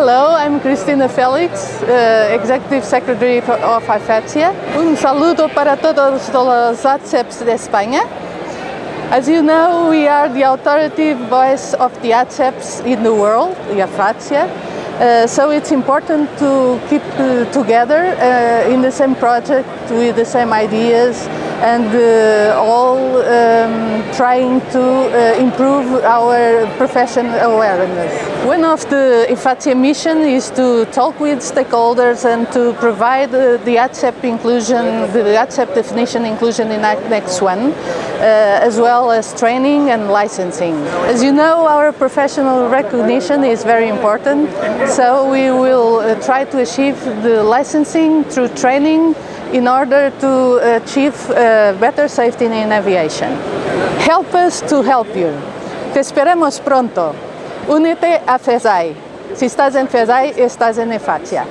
Hello, I'm Cristina Felix, uh, Executive Secretary of IFATSEA. Un saludo para todos los ATSEPs de España. As you know, we are the authoritative voice of the ATSEPs in the world, the Uh, so it's important to keep uh, together in the same project with the same ideas and uh, all trying to uh, improve our profession awareness. One of the IFATSEA mission is to talk with stakeholders and to provide uh, the ATSEP inclusion, the ATSEP definition inclusion in Annex One, as well as training and licensing. As you know, our professional recognition is very important, so we will try to achieve the licensing through training in order to achieve uh, better safety in aviation. Help us to help you. Te esperamos pronto. Únete a FESAI. Si estás en FESAI, estás en IFATSEA.